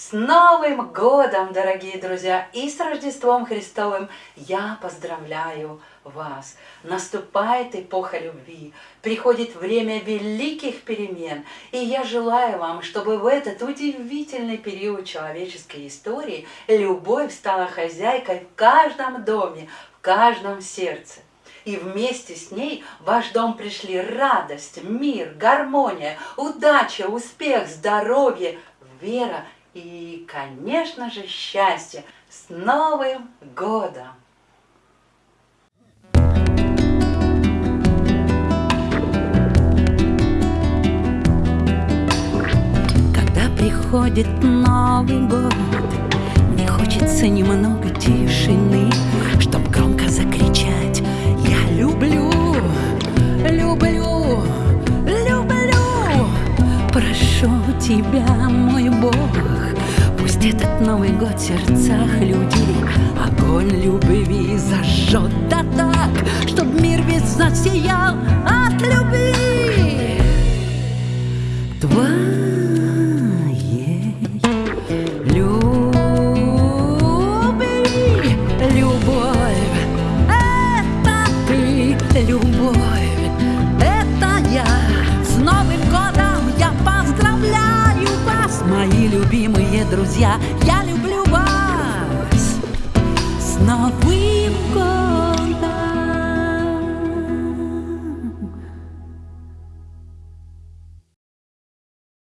С Новым годом, дорогие друзья, и с Рождеством Христовым я поздравляю вас. Наступает эпоха любви, приходит время великих перемен, и я желаю вам, чтобы в этот удивительный период человеческой истории любовь стала хозяйкой в каждом доме, в каждом сердце. И вместе с ней в ваш дом пришли радость, мир, гармония, удача, успех, здоровье, вера и, конечно же, счастье. С Новым годом! Когда приходит Новый год, мне хочется немного тишины, чтоб громко закричать «Я люблю, люблю, люблю!» Прошу тебя, Этот Новый год в сердцах людей. Огонь любви зажжет да так Чтоб мир весь засиял от любви. Твоей друзья Я люблю вас. С Новым годом